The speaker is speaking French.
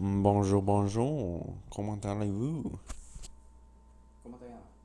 Bonjour, bonjour. Comment allez-vous? Comment allez-vous?